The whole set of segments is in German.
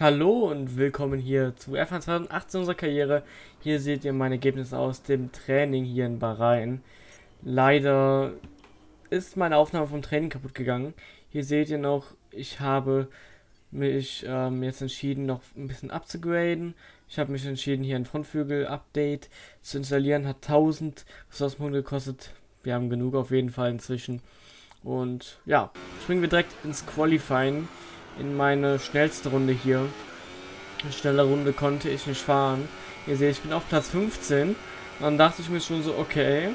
Hallo und willkommen hier zu F1 2018 unserer Karriere. Hier seht ihr mein Ergebnis aus dem Training hier in Bahrain. Leider ist meine Aufnahme vom Training kaputt gegangen. Hier seht ihr noch, ich habe mich ähm, jetzt entschieden, noch ein bisschen abzugraden. Ich habe mich entschieden, hier ein Frontflügel-Update zu installieren. Hat 1000 Ressourcenpunkte gekostet. Wir haben genug auf jeden Fall inzwischen. Und ja, springen wir direkt ins Qualifying in meine schnellste Runde hier. Eine schnelle Runde konnte ich nicht fahren. Ihr seht, ich bin auf Platz 15. Und dann dachte ich mir schon so, okay,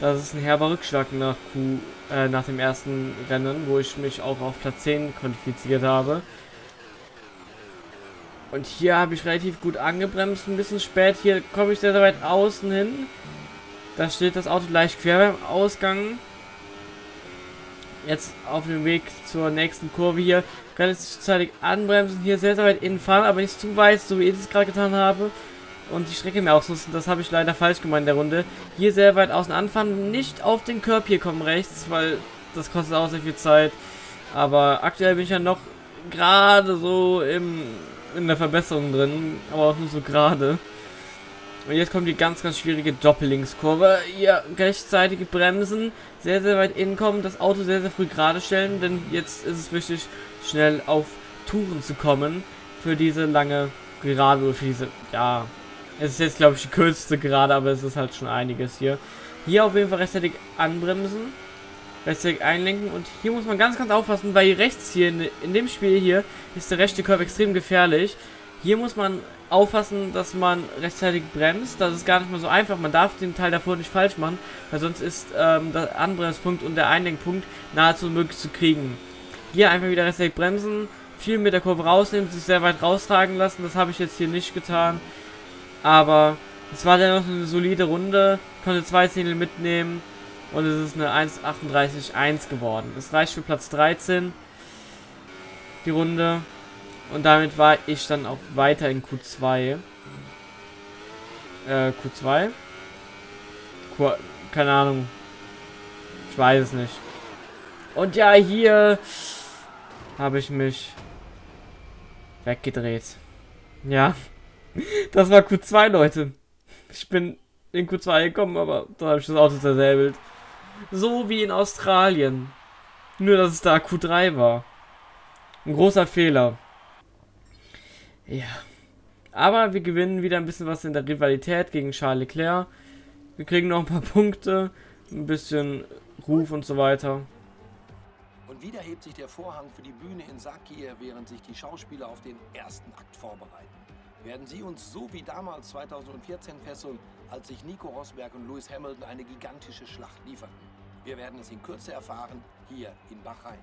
das ist ein herber Rückschlag nach, Q, äh, nach dem ersten Rennen, wo ich mich auch auf Platz 10 qualifiziert habe. Und hier habe ich relativ gut angebremst, ein bisschen spät. Hier komme ich sehr, sehr weit außen hin. Da steht das Auto leicht quer beim Ausgang jetzt auf dem Weg zur nächsten Kurve hier relativ zeitig anbremsen, hier sehr, sehr weit innen fahren, aber nicht zu weit, so wie ich es gerade getan habe. Und die Strecke mehr ausnutzen, das habe ich leider falsch gemeint in der Runde. Hier sehr weit außen anfahren, nicht auf den Körper hier kommen rechts, weil das kostet auch sehr viel Zeit. Aber aktuell bin ich ja noch gerade so im, in der Verbesserung drin, aber auch nur so gerade. Und jetzt kommt die ganz, ganz schwierige Doppellinkskurve. Hier rechtzeitig bremsen, sehr, sehr weit innen kommen, das Auto sehr, sehr früh gerade stellen, denn jetzt ist es wichtig, schnell auf Touren zu kommen für diese lange Gerade oder für diese, ja, es ist jetzt, glaube ich, die kürzeste Gerade, aber es ist halt schon einiges hier. Hier auf jeden Fall rechtzeitig anbremsen, rechtzeitig einlenken und hier muss man ganz, ganz aufpassen, weil rechts hier in, in dem Spiel hier ist der rechte Curve extrem gefährlich. Hier muss man aufpassen, dass man rechtzeitig bremst. Das ist gar nicht mal so einfach. Man darf den Teil davor nicht falsch machen, weil sonst ist ähm, der Anbremspunkt und der Einlenkpunkt nahezu möglich zu kriegen. Hier einfach wieder rechtzeitig bremsen, viel mit der Kurve rausnehmen, sich sehr weit raustragen lassen. Das habe ich jetzt hier nicht getan. Aber es war dennoch eine solide Runde. Konnte zwei Zehntel mitnehmen. Und es ist eine 1.38.1 geworden. Es reicht für Platz 13. Die Runde. Und damit war ich dann auch weiter in Q2. Äh, Q2? Q keine Ahnung. Ich weiß es nicht. Und ja, hier habe ich mich weggedreht. Ja. Das war Q2, Leute. Ich bin in Q2 gekommen, aber da habe ich das Auto zersäbelt. So wie in Australien. Nur, dass es da Q3 war. Ein großer Fehler. Ja. Aber wir gewinnen wieder ein bisschen was in der Rivalität gegen Charles Leclerc. Wir kriegen noch ein paar Punkte, ein bisschen Ruf und so weiter. Und wieder hebt sich der Vorhang für die Bühne in Sakir, während sich die Schauspieler auf den ersten Akt vorbereiten. Werden sie uns so wie damals 2014 fesseln, als sich Nico Rosberg und Lewis Hamilton eine gigantische Schlacht lieferten? Wir werden es in Kürze erfahren, hier in Bahrain.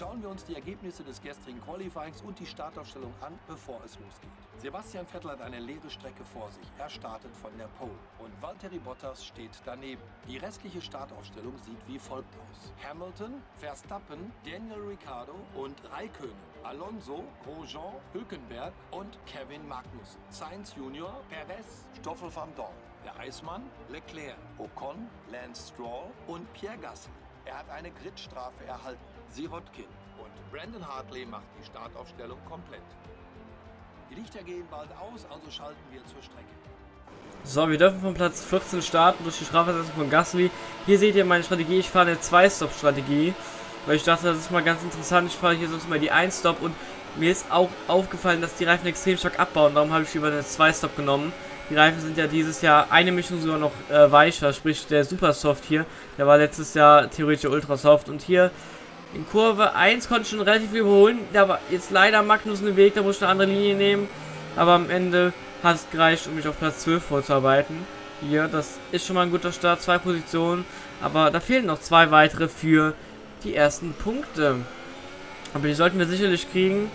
Schauen wir uns die Ergebnisse des gestrigen Qualifyings und die Startaufstellung an, bevor es losgeht. Sebastian Vettel hat eine leere Strecke vor sich. Er startet von der Pole. Und Valtteri Bottas steht daneben. Die restliche Startaufstellung sieht wie folgt aus. Hamilton, Verstappen, Daniel Ricciardo und Raikkonen. Alonso, Grosjean, Hülkenberg und Kevin Magnussen. Sainz Junior, Perez, Stoffel van Dorn. Der Eismann, Leclerc, Ocon, Lance Stroll und Pierre Gasly. Er hat eine Gridstrafe erhalten. Sirotkin. Und Brandon Hartley macht die Startaufstellung komplett. Die Lichter gehen bald aus, also schalten wir zur Strecke. So, wir dürfen von Platz 14 starten durch die Strafversetzung von Gasly. Hier seht ihr meine Strategie. Ich fahre eine 2-Stop-Strategie. Weil ich dachte, das ist mal ganz interessant. Ich fahre hier sonst mal die 1-Stop und mir ist auch aufgefallen, dass die Reifen extrem stark abbauen. Darum habe ich lieber eine 2-Stop genommen. Die Reifen sind ja dieses Jahr eine Mischung sogar noch äh, weicher, sprich der Super Soft hier, der war letztes Jahr theoretisch Ultra Soft und hier in Kurve 1 konnte ich schon relativ viel überholen. Da war jetzt leider Magnus im Weg, da muss ich eine andere Linie nehmen. Aber am Ende hat es gereicht, um mich auf Platz 12 vorzuarbeiten. Hier, das ist schon mal ein guter Start, zwei Positionen. Aber da fehlen noch zwei weitere für die ersten Punkte. Aber die sollten wir sicherlich kriegen.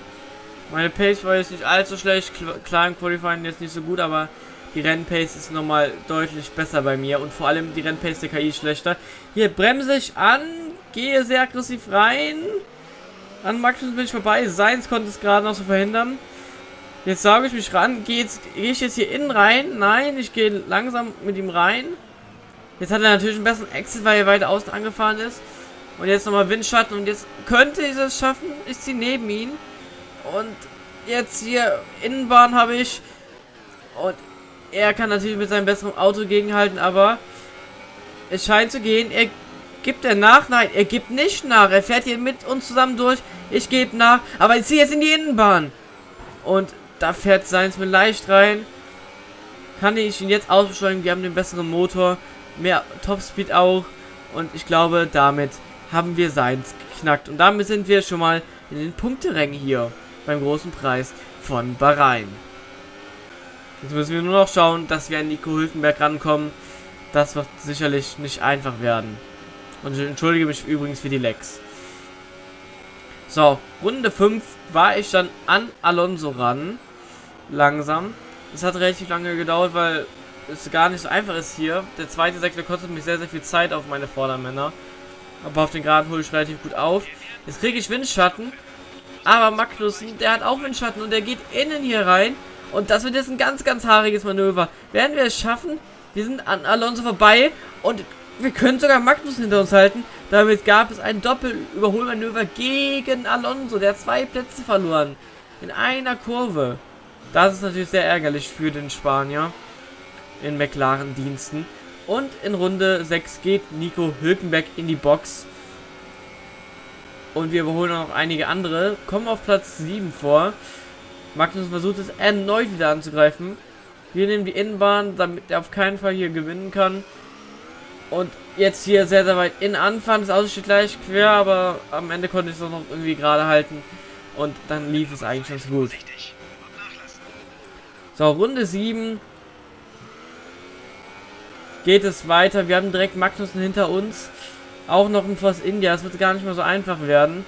Meine Pace war jetzt nicht allzu schlecht, klar im Qualifying jetzt nicht so gut, aber die Rennpace ist nochmal deutlich besser bei mir und vor allem die Rennpace der KI schlechter. Hier bremse ich an, gehe sehr aggressiv rein. An Magnus bin ich vorbei. Seins konnte es gerade noch so verhindern. Jetzt sage ich mich ran. Gehe geh ich jetzt hier innen rein? Nein, ich gehe langsam mit ihm rein. Jetzt hat er natürlich einen besseren Exit, weil er weiter außen angefahren ist. Und jetzt nochmal Windschatten. Und jetzt könnte ich es schaffen. Ich ziehe neben ihn. Und jetzt hier Innenbahn habe ich. Und er kann natürlich mit seinem besseren Auto gegenhalten, aber es scheint zu gehen. Er gibt er nach? Nein, er gibt nicht nach. Er fährt hier mit uns zusammen durch. Ich gebe nach. Aber ich ziehe jetzt in die Innenbahn. Und da fährt Seins mit leicht rein. Kann ich ihn jetzt ausbeschleunigen? Wir haben den besseren Motor. Mehr Topspeed auch. Und ich glaube, damit haben wir Seins geknackt. Und damit sind wir schon mal in den Punkterängen hier. Beim großen Preis von Bahrain. Jetzt müssen wir nur noch schauen, dass wir an Nico Hülkenberg rankommen. Das wird sicherlich nicht einfach werden. Und ich entschuldige mich übrigens für die Lecks. So, Runde 5 war ich dann an Alonso ran. Langsam. Es hat relativ lange gedauert, weil es gar nicht so einfach ist hier. Der zweite Sektor kostet mich sehr, sehr viel Zeit auf meine Vordermänner. Aber auf den Geraden hole ich relativ gut auf. Jetzt kriege ich Windschatten. Aber Magnussen, der hat auch Windschatten und der geht innen hier rein. Und das wird jetzt ein ganz, ganz haariges Manöver. Werden wir es schaffen? Wir sind an Alonso vorbei und wir können sogar Magnus hinter uns halten. Damit gab es ein Doppelüberholmanöver gegen Alonso. Der zwei Plätze verloren. In einer Kurve. Das ist natürlich sehr ärgerlich für den Spanier. In McLaren-Diensten. Und in Runde 6 geht Nico Hülkenberg in die Box. Und wir überholen noch einige andere. Kommen auf Platz 7 vor. Magnus versucht es erneut wieder anzugreifen. Wir nehmen die Innenbahn, damit er auf keinen Fall hier gewinnen kann. Und jetzt hier sehr, sehr weit in Anfang. Das Auto steht gleich quer, aber am Ende konnte ich es auch noch irgendwie gerade halten. Und dann lief es eigentlich ganz gut. So, Runde 7. Geht es weiter. Wir haben direkt Magnussen hinter uns. Auch noch ein Force India. Es wird gar nicht mehr so einfach werden.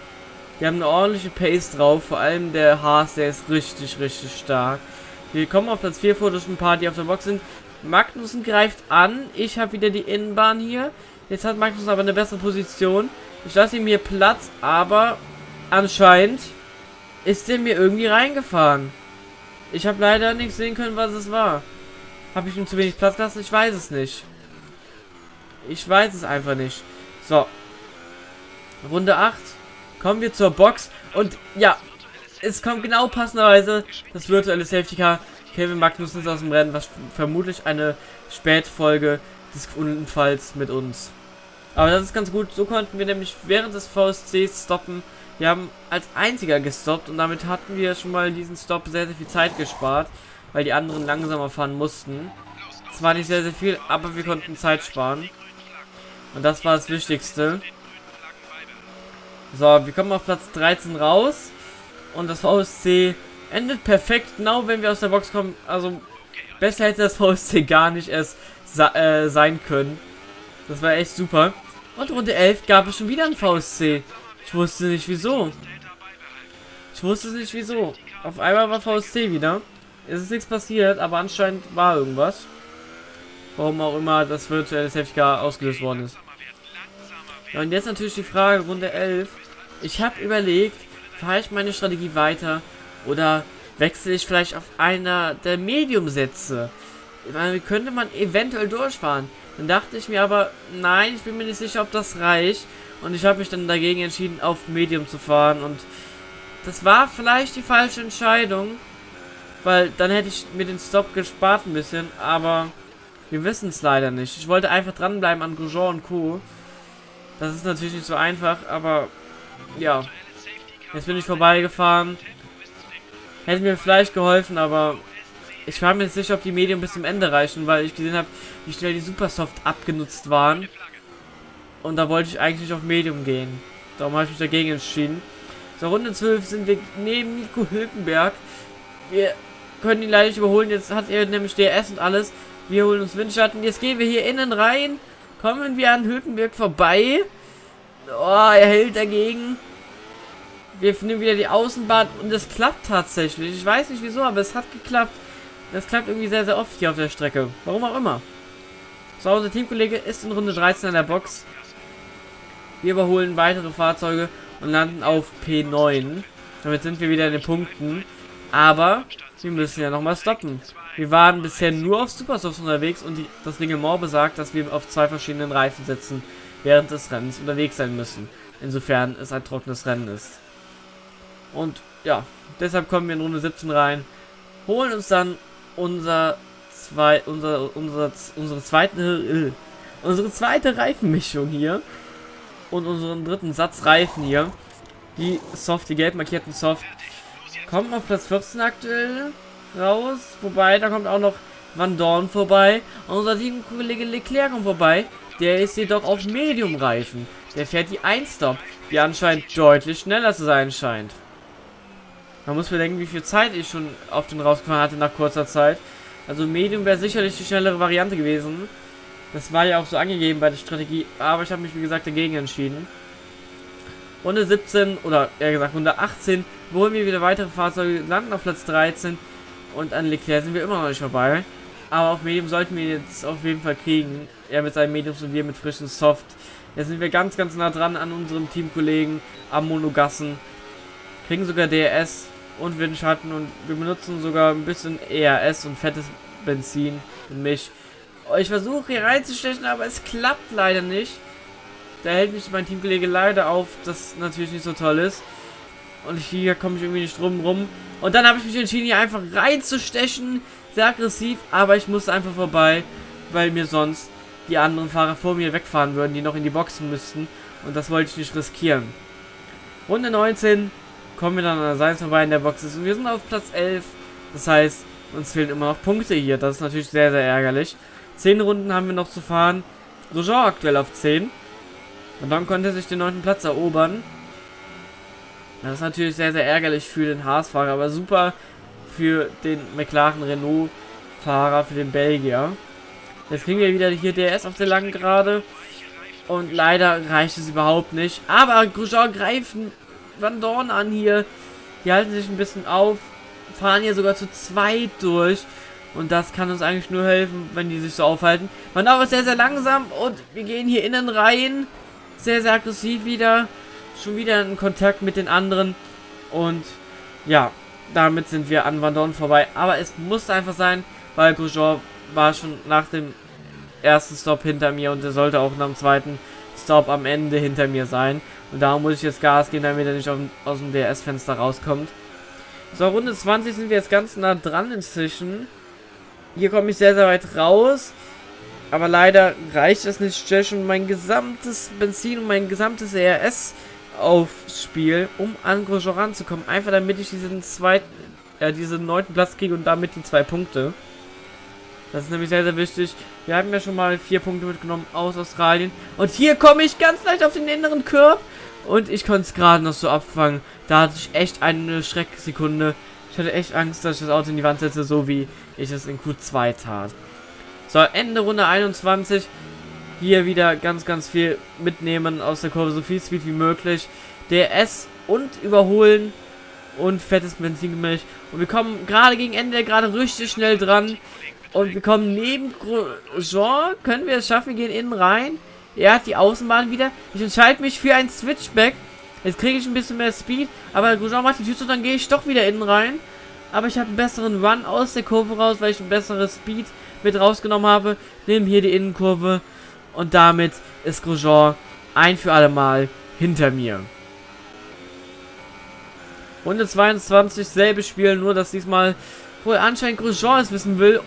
Wir haben eine ordentliche Pace drauf. Vor allem der Haas, der ist richtig, richtig stark. Wir kommen auf Platz 4 vor durch ein paar, die auf der Box sind. Magnussen greift an. Ich habe wieder die Innenbahn hier. Jetzt hat Magnussen aber eine bessere Position. Ich lasse ihm hier Platz, aber anscheinend ist er mir irgendwie reingefahren. Ich habe leider nicht sehen können, was es war. Habe ich ihm zu wenig Platz gelassen? Ich weiß es nicht. Ich weiß es einfach nicht. So. Runde 8. Kommen wir zur Box. Und ja, es kommt genau passenderweise das virtuelle Safety Car. Kevin Magnussen ist aus dem Rennen, was vermutlich eine Spätfolge des Unfalls mit uns. Aber das ist ganz gut. So konnten wir nämlich während des VSCs stoppen. Wir haben als einziger gestoppt und damit hatten wir schon mal diesen Stop sehr, sehr viel Zeit gespart, weil die anderen langsamer fahren mussten. Zwar nicht sehr, sehr viel, aber wir konnten Zeit sparen. Und das war das Wichtigste. So, wir kommen auf Platz 13 raus. Und das VSC endet perfekt, genau wenn wir aus der Box kommen. Also, besser hätte das VSC gar nicht erst äh, sein können. Das war echt super. Und Runde 11 gab es schon wieder ein VSC. Ich wusste nicht wieso. Ich wusste nicht wieso. Auf einmal war VSC wieder. Es ist nichts passiert, aber anscheinend war irgendwas. Warum auch immer das virtuelle Safety ausgelöst worden ist. Ja, und jetzt natürlich die Frage, Runde 11. Ich habe überlegt, fahre ich meine Strategie weiter oder wechsle ich vielleicht auf einer der Medium-Sätze? Könnte man eventuell durchfahren. Dann dachte ich mir aber, nein, ich bin mir nicht sicher, ob das reicht. Und ich habe mich dann dagegen entschieden, auf Medium zu fahren. Und das war vielleicht die falsche Entscheidung. Weil dann hätte ich mir den Stop gespart ein bisschen. Aber wir wissen es leider nicht. Ich wollte einfach dranbleiben an Grosjean und Co. Das ist natürlich nicht so einfach, aber ja. Jetzt bin ich vorbeigefahren. Hätte mir vielleicht geholfen, aber ich war mir nicht sicher, ob die Medien bis zum Ende reichen, weil ich gesehen habe, wie schnell die Supersoft abgenutzt waren. Und da wollte ich eigentlich nicht auf Medium gehen. Darum habe ich mich dagegen entschieden. So, Runde 12 sind wir neben Nico Hülkenberg. Wir können ihn leider nicht überholen. Jetzt hat er nämlich DRS und alles. Wir holen uns Windschatten. Jetzt gehen wir hier innen rein. Kommen wir an Hülkenberg vorbei. Oh, er hält dagegen. Wir nehmen wieder die Außenbahn und es klappt tatsächlich. Ich weiß nicht wieso, aber es hat geklappt. das klappt irgendwie sehr, sehr oft hier auf der Strecke. Warum auch immer. So, unser Teamkollege ist in Runde 13 an der Box. Wir überholen weitere Fahrzeuge und landen auf P9. Damit sind wir wieder in den Punkten. Aber wir müssen ja nochmal stoppen. Wir waren bisher nur auf Supersofts unterwegs und die, das Reglement besagt, dass wir auf zwei verschiedenen Reifen sitzen, während des Rennens unterwegs sein müssen. Insofern es ein trockenes Rennen ist. Und ja, deshalb kommen wir in Runde 17 rein, holen uns dann unser zwei, unser, unser, unsere zweite, äh, unsere zweite Reifenmischung hier und unseren dritten Satz Reifen hier. Die Soft, die gelb markierten Soft, kommen auf Platz 14 aktuell raus. Wobei, da kommt auch noch Van Dorn vorbei. Und unser Teamkollege Leclerc kommt vorbei. Der ist jedoch auf Medium-Reifen. Der fährt die 1-Stop, die anscheinend deutlich schneller zu sein scheint. Man muss bedenken, wie viel Zeit ich schon auf den rausgefahren hatte nach kurzer Zeit. Also Medium wäre sicherlich die schnellere Variante gewesen. Das war ja auch so angegeben bei der Strategie, aber ich habe mich wie gesagt dagegen entschieden. Runde 17 oder eher gesagt Runde 18 holen wir wieder weitere Fahrzeuge, landen auf Platz 13 und an Leclerc sind wir immer noch nicht vorbei. Aber auf Medium sollten wir jetzt auf jeden Fall kriegen. Er mit seinen Mediums und wir mit frischen Soft. Jetzt sind wir ganz, ganz nah dran an unserem Teamkollegen am Monogassen. Kriegen sogar DRS und Windschatten und wir benutzen sogar ein bisschen ERS und fettes Benzin und Milch. Ich versuche hier reinzustechen, aber es klappt leider nicht. Da hält mich mein Teamkollege leider auf, das natürlich nicht so toll ist. Und hier komme ich irgendwie nicht drum rum. Und dann habe ich mich entschieden, hier einfach reinzustechen. Sehr aggressiv, aber ich musste einfach vorbei, weil mir sonst die anderen Fahrer vor mir wegfahren würden, die noch in die Boxen müssten. Und das wollte ich nicht riskieren. Runde 19 kommen wir dann an der Seite vorbei in der Box Und wir sind auf Platz 11. Das heißt, uns fehlen immer noch Punkte hier. Das ist natürlich sehr, sehr ärgerlich. 10 Runden haben wir noch zu fahren. Grosjean aktuell auf 10. Und dann konnte er sich den neunten Platz erobern. Das ist natürlich sehr, sehr ärgerlich für den Haas-Fahrer, aber super für den McLaren Renault-Fahrer, für den Belgier. Jetzt kriegen wir wieder hier DS auf der langen Gerade. Und leider reicht es überhaupt nicht. Aber Grosjean greift Van Dorn an hier. Die halten sich ein bisschen auf. Fahren hier sogar zu zweit durch. Und das kann uns eigentlich nur helfen, wenn die sich so aufhalten. Van Dorn ist sehr, sehr langsam. Und wir gehen hier innen rein. Sehr, sehr aggressiv wieder. Schon wieder in Kontakt mit den anderen. Und ja, damit sind wir an Van Dorn vorbei. Aber es musste einfach sein, weil Grosjean war schon nach dem ersten Stop hinter mir und er sollte auch nach dem zweiten Stop am Ende hinter mir sein. Und da muss ich jetzt Gas geben, damit er nicht aus dem DS-Fenster rauskommt. So, Runde 20 sind wir jetzt ganz nah dran inzwischen. Hier komme ich sehr, sehr weit raus. Aber leider reicht es nicht. Ich schon mein gesamtes Benzin und mein gesamtes ERS aufs Spiel, um an Grosjean ranzukommen. Einfach damit ich diesen zweiten, äh, diesen neunten Platz kriege und damit die zwei Punkte. Das ist nämlich sehr, sehr wichtig. Wir haben ja schon mal vier Punkte mitgenommen aus Australien. Und hier komme ich ganz leicht auf den inneren Curb. Und ich konnte es gerade noch so abfangen. Da hatte ich echt eine Schrecksekunde. Ich hatte echt Angst, dass ich das Auto in die Wand setze, so wie ich es in Q2 tat. So, Ende Runde 21. Hier wieder ganz, ganz viel mitnehmen aus der Kurve, so viel Speed wie möglich. DRS und überholen und fettes Benzingemisch. Und wir kommen gerade gegen Ende gerade richtig schnell dran. Und wir kommen neben Jean. Können wir es schaffen? Wir gehen innen rein. Er hat die Außenbahn wieder. Ich entscheide mich für ein Switchback. Jetzt kriege ich ein bisschen mehr Speed. Aber Grosjean macht die Tür zu, dann gehe ich doch wieder innen rein. Aber ich habe einen besseren Run aus der Kurve raus, weil ich ein besseres Speed mit rausgenommen habe. Nehmen hier die Innenkurve. Und damit ist Grosjean ein für alle Mal hinter mir. Runde 22, selbe Spiel, nur dass diesmal wohl anscheinend Grosjean es wissen will.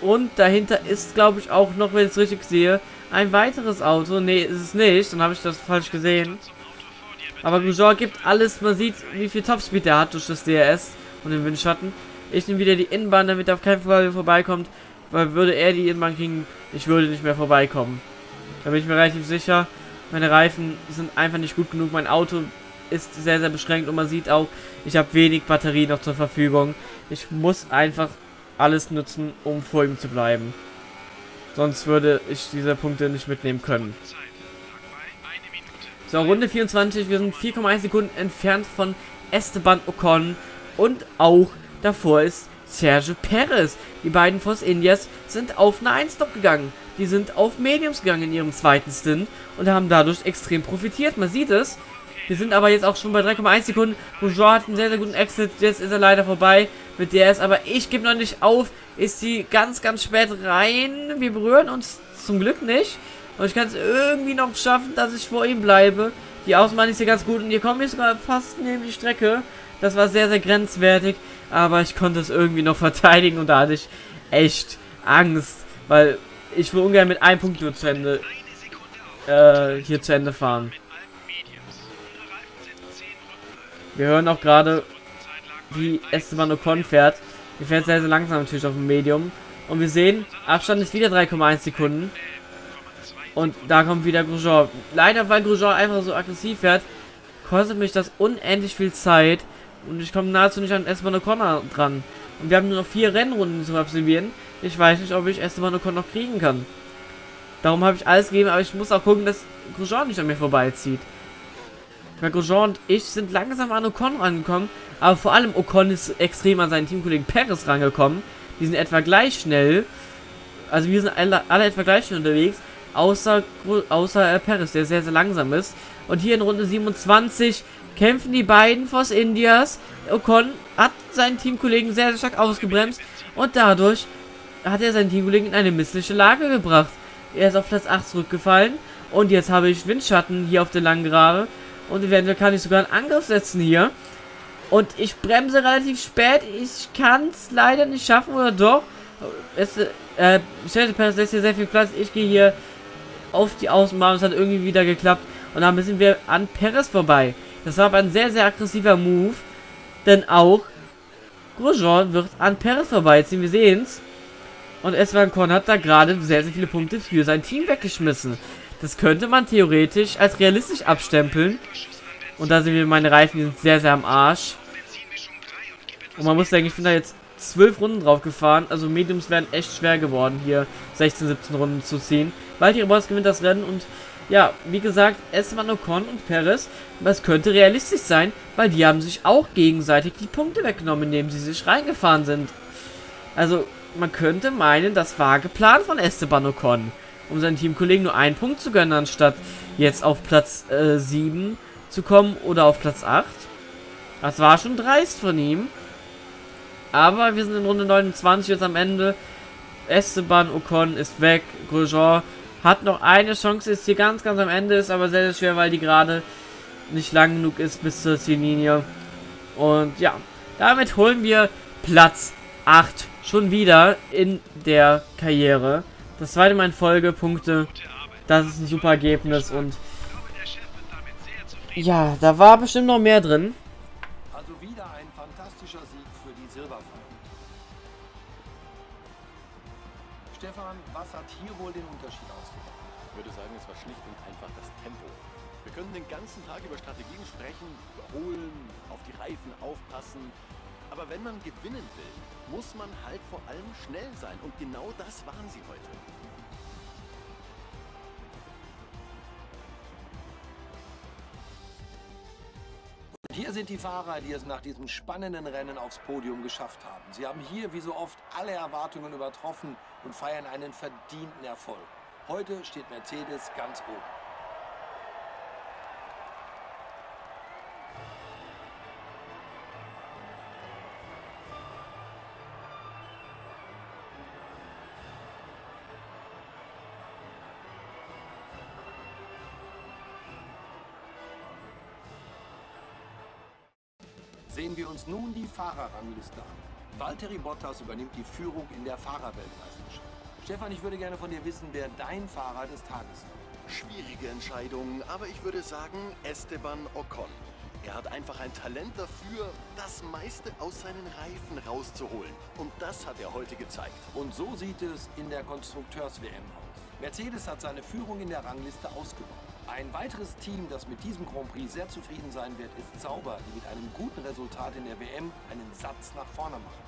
Und dahinter ist, glaube ich, auch noch, wenn ich es richtig sehe, ein weiteres Auto. Ne, ist es nicht. Dann habe ich das falsch gesehen. Aber Grosjean gibt alles. Man sieht, wie viel Topspeed er hat durch das DRS und den Windschatten. Ich nehme wieder die Innenbahn, damit er auf keinen Fall vorbeikommt. Weil würde er die Innenbahn kriegen, ich würde nicht mehr vorbeikommen. Da bin ich mir relativ sicher. Meine Reifen sind einfach nicht gut genug. Mein Auto ist sehr, sehr beschränkt und man sieht auch, ich habe wenig Batterie noch zur Verfügung. Ich muss einfach alles nutzen, um vor ihm zu bleiben. Sonst würde ich diese Punkte nicht mitnehmen können. So, Runde 24. Wir sind 4,1 Sekunden entfernt von Esteban Ocon. Und auch davor ist Sergio Perez. Die beiden Force Indias sind auf eine 1 Stop gegangen. Die sind auf Mediums gegangen in ihrem zweiten Stint und haben dadurch extrem profitiert. Man sieht es. Wir sind aber jetzt auch schon bei 3,1 Sekunden. Bourgeois hat einen sehr, sehr guten Exit. Jetzt ist er leider vorbei mit DS. Aber ich gebe noch nicht auf. Ist sie ganz, ganz spät rein. Wir berühren uns zum Glück nicht. Und ich kann es irgendwie noch schaffen, dass ich vor ihm bleibe. Die Außenbahn ist hier ganz gut. Und hier komme ich sogar fast neben die Strecke. Das war sehr, sehr grenzwertig. Aber ich konnte es irgendwie noch verteidigen. Und da hatte ich echt Angst. Weil ich will ungern mit einem Punkt nur zu Ende äh, hier zu Ende fahren. Wir hören auch gerade, wie Esteban Ocon fährt. Er fährt sehr, sehr langsam natürlich auf dem Medium. Und wir sehen, Abstand ist wieder 3,1 Sekunden. Und da kommt wieder Grosjean. Leider, weil Grosjean einfach so aggressiv fährt, kostet mich das unendlich viel Zeit. Und ich komme nahezu nicht an Esteban Ocon dran. Und wir haben nur noch vier Rennrunden zu absolvieren. Ich weiß nicht, ob ich Esteban Ocon noch kriegen kann. Darum habe ich alles gegeben, aber ich muss auch gucken, dass Grosjean nicht an mir vorbeizieht. Grosjean und ich sind langsam an Ocon rangekommen, aber vor allem Ocon ist extrem an seinen Teamkollegen Perez rangekommen. Die sind etwa gleich schnell. Also wir sind alle, alle etwa gleich schnell unterwegs, außer, außer äh, Perez, der sehr, sehr langsam ist. Und hier in Runde 27 kämpfen die beiden Force Indias. Ocon hat seinen Teamkollegen sehr, sehr stark ausgebremst und dadurch hat er seinen Teamkollegen in eine missliche Lage gebracht. Er ist auf Platz 8 zurückgefallen und jetzt habe ich Windschatten hier auf der langen Gerade und eventuell kann ich sogar einen Angriff setzen hier. Und ich bremse relativ spät. Ich kann es leider nicht schaffen, oder doch? Es, äh, Stellte Perez lässt hier sehr viel Platz. Ich gehe hier auf die Außenbahn. Es hat irgendwie wieder geklappt. Und dann sind wir an Perez vorbei. Das war aber ein sehr, sehr aggressiver Move. Denn auch Grosjean wird an Perez vorbeiziehen. Wir sehen es. Und Esteban Korn hat da gerade sehr, sehr viele Punkte für sein Team weggeschmissen. Das könnte man theoretisch als realistisch abstempeln. Und da sind wir meine Reifen, die sind sehr, sehr am Arsch. Und man muss denken, ich bin da jetzt zwölf Runden drauf gefahren. Also Mediums wären echt schwer geworden, hier 16, 17 Runden zu ziehen. Valtteri Bottas gewinnt das Rennen und ja, wie gesagt, Esteban Ocon und Perez, das könnte realistisch sein, weil die haben sich auch gegenseitig die Punkte weggenommen, indem sie sich reingefahren sind. Also, man könnte meinen, das war geplant von Esteban Ocon um seinen Teamkollegen nur einen Punkt zu gönnen, anstatt jetzt auf Platz äh, 7 zu kommen oder auf Platz 8. Das war schon dreist von ihm. Aber wir sind in Runde 29 jetzt am Ende. Esteban Ocon ist weg. Grosjean hat noch eine Chance, ist hier ganz, ganz am Ende, ist aber sehr, sehr schwer, weil die gerade nicht lang genug ist bis zur Ziellinie. Und ja, damit holen wir Platz 8 schon wieder in der Karriere. Das zweite Mal in Folge, Punkte. Das ist ein super Ergebnis und ja, da war bestimmt noch mehr drin. Also wieder ein fantastischer Sieg für die Silberpfeifen. Stefan, was hat hier wohl den Unterschied ausgemacht? Ich würde sagen, es war schlicht und einfach das Tempo. Wir können den ganzen Tag über Strategien sprechen, überholen, auf die Reifen aufpassen. Aber wenn man gewinnen will, muss man halt vor allem schnell sein. Und genau das waren sie heute. Hier sind die Fahrer, die es nach diesem spannenden Rennen aufs Podium geschafft haben. Sie haben hier wie so oft alle Erwartungen übertroffen und feiern einen verdienten Erfolg. Heute steht Mercedes ganz oben. Uns nun die Fahrerrangliste an. Valtteri Bottas übernimmt die Führung in der Fahrerweltmeisterschaft. Stefan, ich würde gerne von dir wissen, wer dein Fahrer des Tages ist. Schwierige Entscheidung, aber ich würde sagen Esteban Ocon. Er hat einfach ein Talent dafür, das meiste aus seinen Reifen rauszuholen. Und das hat er heute gezeigt. Und so sieht es in der Konstrukteurs-WM aus. Mercedes hat seine Führung in der Rangliste ausgebaut. Ein weiteres Team, das mit diesem Grand Prix sehr zufrieden sein wird, ist Sauber, die mit einem guten Resultat in der WM einen Satz nach vorne machen.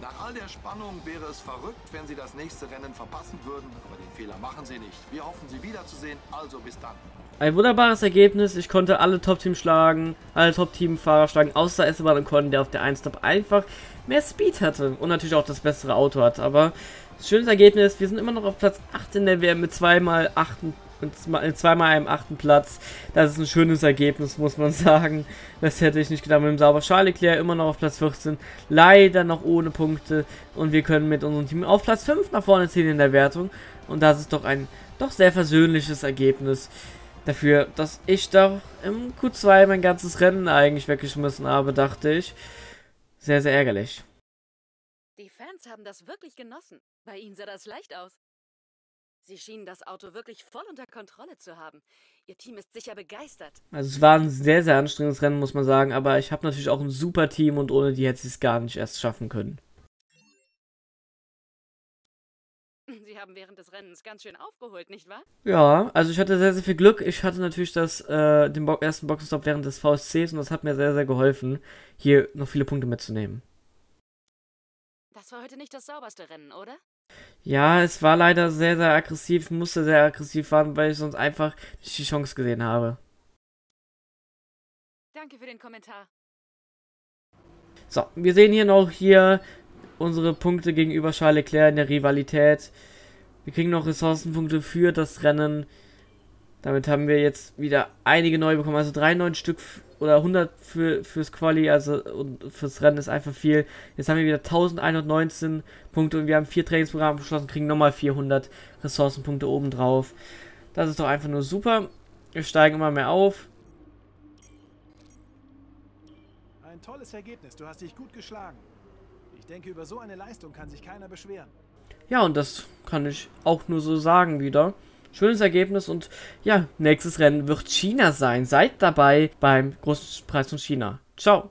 Nach all der Spannung wäre es verrückt, wenn sie das nächste Rennen verpassen würden, aber den Fehler machen sie nicht. Wir hoffen, sie wiederzusehen, also bis dann. Ein wunderbares Ergebnis. Ich konnte alle Top-Teams schlagen, alle Top-Team-Fahrer schlagen, außer Esteban Ocon, der auf der 1-Top einfach mehr Speed hatte und natürlich auch das bessere Auto hat. Aber schönes Ergebnis, wir sind immer noch auf Platz 8 in der WM mit zweimal 8 mit zweimal einem achten Platz. Das ist ein schönes Ergebnis, muss man sagen. Das hätte ich nicht gedacht. Mit dem Sauber Charles Leclerc immer noch auf Platz 14. Leider noch ohne Punkte. Und wir können mit unserem Team auf Platz 5 nach vorne ziehen in der Wertung. Und das ist doch ein doch sehr versöhnliches Ergebnis. Dafür, dass ich doch im Q2 mein ganzes Rennen eigentlich weggeschmissen habe, dachte ich. Sehr, sehr ärgerlich. Die Fans haben das wirklich genossen. Bei ihnen sah das leicht aus. Sie schienen das Auto wirklich voll unter Kontrolle zu haben. Ihr Team ist sicher begeistert. Also es war ein sehr, sehr anstrengendes Rennen, muss man sagen. Aber ich habe natürlich auch ein super Team und ohne die hätte ich es gar nicht erst schaffen können. Sie haben während des Rennens ganz schön aufgeholt, nicht wahr? Ja, also ich hatte sehr, sehr viel Glück. Ich hatte natürlich das, äh, den Bo ersten Boxenstopp während des VSCs und das hat mir sehr, sehr geholfen, hier noch viele Punkte mitzunehmen. Das war heute nicht das sauberste Rennen, oder? Ja, es war leider sehr, sehr aggressiv, musste sehr aggressiv fahren, weil ich sonst einfach nicht die Chance gesehen habe. Danke für den Kommentar. So, wir sehen hier noch hier unsere Punkte gegenüber Charles Leclerc in der Rivalität. Wir kriegen noch Ressourcenpunkte für das Rennen. Damit haben wir jetzt wieder einige neue bekommen. Also 93 Stück oder 100 für, fürs Quali, also und fürs Rennen ist einfach viel. Jetzt haben wir wieder 1119 Punkte und wir haben vier Trainingsprogramme beschlossen, kriegen nochmal 400 Ressourcenpunkte obendrauf. Das ist doch einfach nur super. Wir steigen immer mehr auf. Ein tolles Ergebnis. Du hast dich gut geschlagen. Ich denke, über so eine Leistung kann sich keiner beschweren. Ja, und das kann ich auch nur so sagen wieder. Schönes Ergebnis und ja, nächstes Rennen wird China sein. Seid dabei beim Großen Preis von China. Ciao.